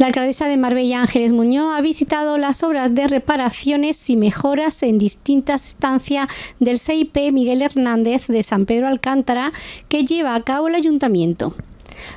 La alcaldesa de Marbella, Ángeles Muñoz, ha visitado las obras de reparaciones y mejoras en distintas estancias del CIP Miguel Hernández de San Pedro Alcántara que lleva a cabo el ayuntamiento.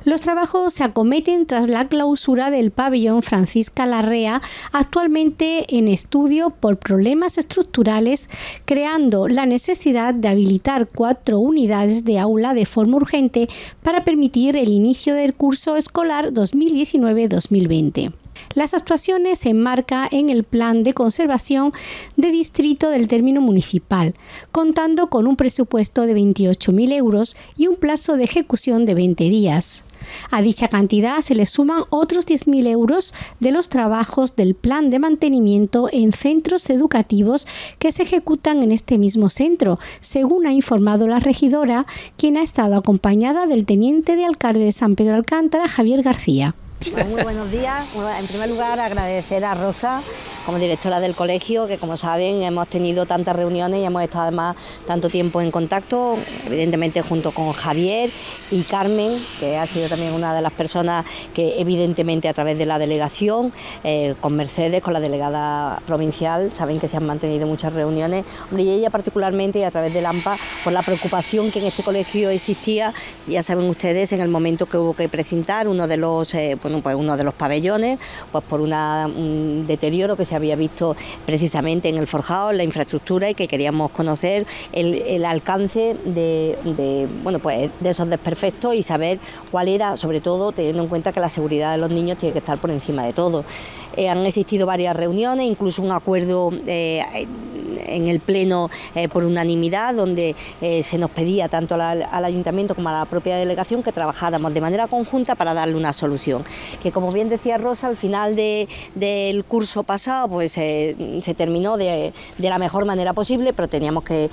Los trabajos se acometen tras la clausura del pabellón Francisca Larrea, actualmente en estudio por problemas estructurales, creando la necesidad de habilitar cuatro unidades de aula de forma urgente para permitir el inicio del curso escolar 2019-2020. Las actuaciones se enmarcan en el Plan de Conservación de Distrito del término municipal, contando con un presupuesto de 28.000 euros y un plazo de ejecución de 20 días. A dicha cantidad se le suman otros 10.000 euros de los trabajos del plan de mantenimiento en centros educativos que se ejecutan en este mismo centro, según ha informado la regidora, quien ha estado acompañada del teniente de alcalde de San Pedro Alcántara, Javier García. Muy buenos días. En primer lugar, agradecer a Rosa como directora del colegio, que como saben hemos tenido tantas reuniones y hemos estado además tanto tiempo en contacto, evidentemente junto con Javier y Carmen, que ha sido también una de las personas que evidentemente a través de la delegación, eh, con Mercedes, con la delegada provincial, saben que se han mantenido muchas reuniones, y ella particularmente y a través del AMPA, por la preocupación que en este colegio existía, ya saben ustedes, en el momento que hubo que presentar uno de los, eh, pues uno de los pabellones, pues por un deterioro que se había visto precisamente en el forjado, en la infraestructura y que queríamos conocer el, alcance de, bueno, pues de esos desperfectos y saber cuál era, sobre todo teniendo en cuenta que la seguridad de los niños tiene que estar por encima de todo. Eh, han existido varias reuniones, incluso un acuerdo eh, en el Pleno eh, por unanimidad, donde se nos pedía tanto al, Ayuntamiento como a la propia delegación que trabajáramos de manera conjunta para darle una solución. Que como bien decía Rosa, al final del curso pasado pues se terminó de, la mejor manera posible, pero teníamos que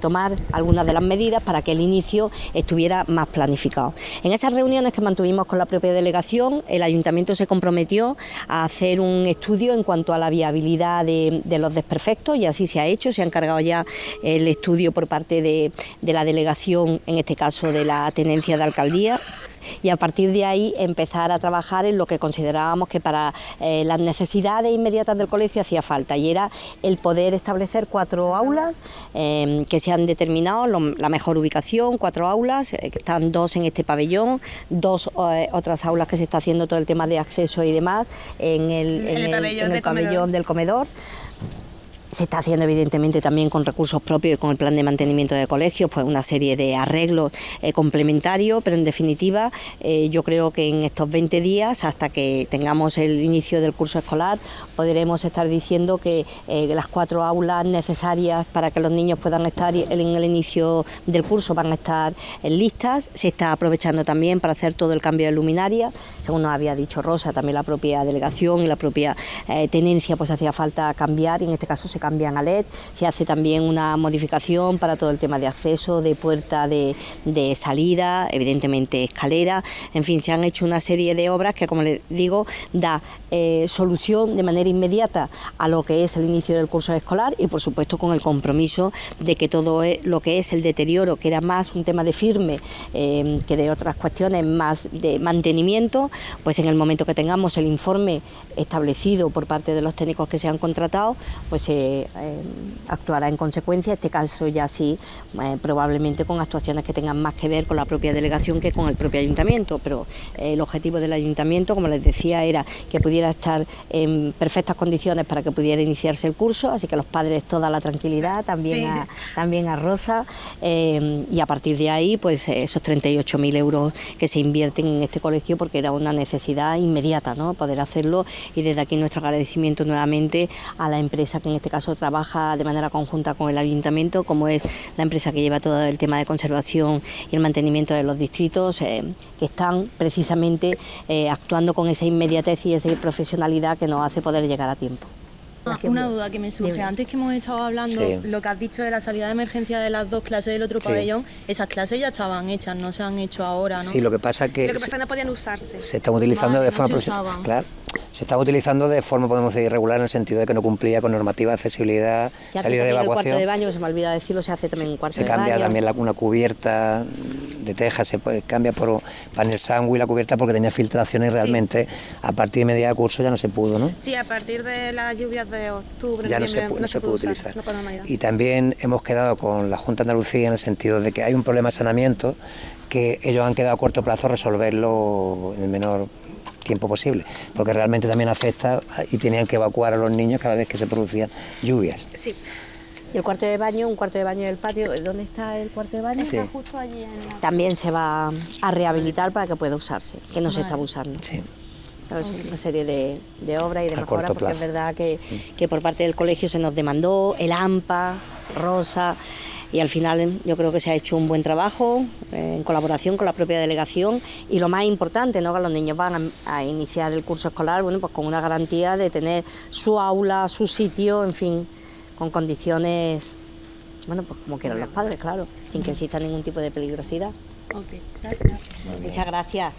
tomar algunas de las medidas para que el inicio estuviera más planificado. En esas reuniones que mantuvimos con la propia delegación, el Ayuntamiento se comprometió a hacer un estudio en cuanto a la viabilidad de, los desperfectos y así se ha hecho, se ha encargado ya el estudio por parte de, la delegación, en este caso de la tenencia de alcaldía y a partir de ahí empezar a trabajar en lo que considerábamos que para eh, las necesidades inmediatas del colegio hacía falta y era el poder establecer cuatro aulas em, que se han determinado la mejor ubicación, cuatro aulas, eh, están dos en este pabellón, dos eh, otras aulas que se está haciendo todo el tema de acceso y demás en el, pabellón del comedor se está haciendo evidentemente también con recursos propios y con el plan de mantenimiento de colegios, pues una serie de arreglos eh, complementarios, pero en definitiva eh, yo creo que en estos 20 días, hasta que tengamos el inicio del curso escolar, podremos estar diciendo que eh, las cuatro aulas necesarias para que los niños puedan estar en el inicio del curso van a estar listas. Se está aprovechando también para hacer todo el cambio de luminaria, según nos había dicho Rosa, también la propia delegación y la propia tenencia, pues hacía falta cambiar y en este caso se cambian a LED, se hace también una modificación para todo el tema de acceso, de puerta de, salida, evidentemente escalera, en fin, se han hecho una serie de obras que, como les digo, da eh, solución de manera inmediata a lo que es el inicio del curso escolar y, por supuesto, con el compromiso de que todo e, lo que es el deterioro, que era más un tema de firme eh, que de otras cuestiones más de mantenimiento, pues en el momento que tengamos el informe establecido por parte de los técnicos que se han contratado, pues se actuará en consecuencia, este caso ya sí, eh, probablemente con actuaciones que tengan más que ver con la propia delegación que con el propio ayuntamiento, pero eh, el objetivo del ayuntamiento, como les decía, era que pudiera estar en perfectas condiciones para que pudiera iniciarse el curso, así que los padres toda la tranquilidad, también, a, también a Rosa, y a partir de ahí, pues esos 38.000 euros que se invierten en este colegio porque era una necesidad inmediata, ¿no? poder hacerlo y desde aquí nuestro agradecimiento nuevamente a la empresa que en este caso trabaja de manera conjunta con el ayuntamiento, como es la empresa que lleva todo el tema de conservación y el mantenimiento de los distritos, eh, que están precisamente eh, actuando con esa inmediatez y esa profesionalidad que nos hace poder llegar a tiempo. Una duda que me surge. Antes que hemos estado hablando, lo que has dicho de la salida de emergencia de las dos clases del otro pabellón, esas clases ya estaban hechas, no se han hecho ahora, ¿no? Sí, lo que pasa que... Lo que pasa es que no podían usarse. Se están utilizando de forma profesional. Claro. Se estaba utilizando de forma, podemos decir, irregular en el sentido de que no cumplía con normativa de accesibilidad, salida de evacuación. El cuarto de baño, se me olvida decirlo, se hace también un cuarto de baño. Se cambia también la, una cubierta de teja, se cambia por panel y la cubierta porque tenía filtraciones y realmente a partir de media de curso ya no se pudo, ¿no? Sí, a partir de las lluvias de octubre, ya no se, no se, pudo utilizar. y también hemos quedado con la Junta de Andalucía en el sentido de que hay un problema de saneamiento que ellos han quedado a corto plazo resolverlo en el menor tiempo posible, porque realmente también afecta y tenían que evacuar a los niños cada vez que se producían lluvias. Sí. Y el cuarto de baño, un cuarto de baño del patio, ¿dónde está el cuarto de baño? justo allí También se va a rehabilitar para que pueda usarse, que no se está usando. Sí. Una serie de, de obras y de mejoras, porque es verdad que, que, por parte del colegio se nos demandó el AMPA, Rosa, y al final yo creo que se ha hecho un buen trabajo eh, en colaboración con la propia delegación y lo más importante, ¿no? que los niños van a, iniciar el curso escolar bueno, pues con una garantía de tener su aula, su sitio, en fin, con condiciones, bueno, pues como quieran los padres, claro, sin que exista ningún tipo de peligrosidad. Okay. Gracias. Muchas gracias.